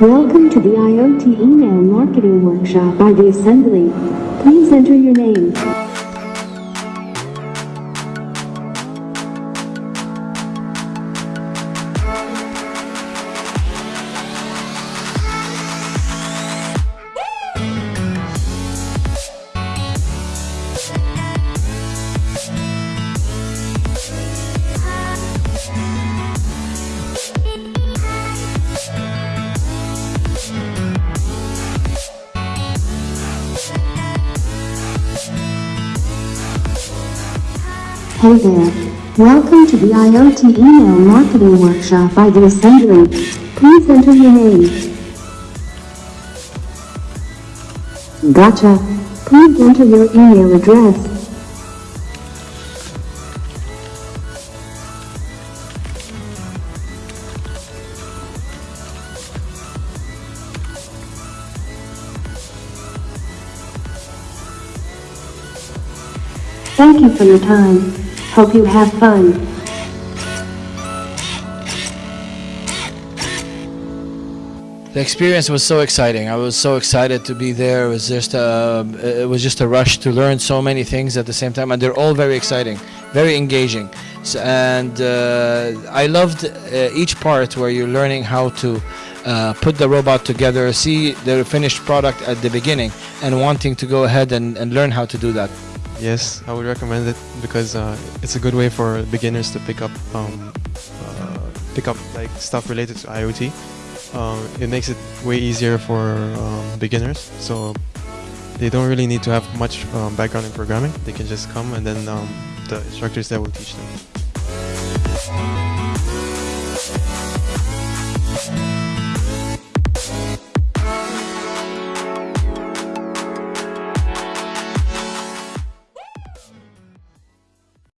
Welcome to the IoT Email Marketing Workshop by The Assembly. Please enter your name. Hey there. Welcome to the IoT Email Marketing Workshop by The Assembly. Please enter your name. Gotcha. Please enter your email address. Thank you for your time. Hope you have fun. The experience was so exciting. I was so excited to be there. It was just a, it was just a rush to learn so many things at the same time, and they're all very exciting, very engaging. And uh, I loved uh, each part where you're learning how to uh, put the robot together, see the finished product at the beginning, and wanting to go ahead and, and learn how to do that. Yes, I would recommend it because uh, it's a good way for beginners to pick up um, uh, pick up like stuff related to IoT. Um, it makes it way easier for um, beginners, so they don't really need to have much um, background in programming. They can just come and then um, the instructors there will teach them.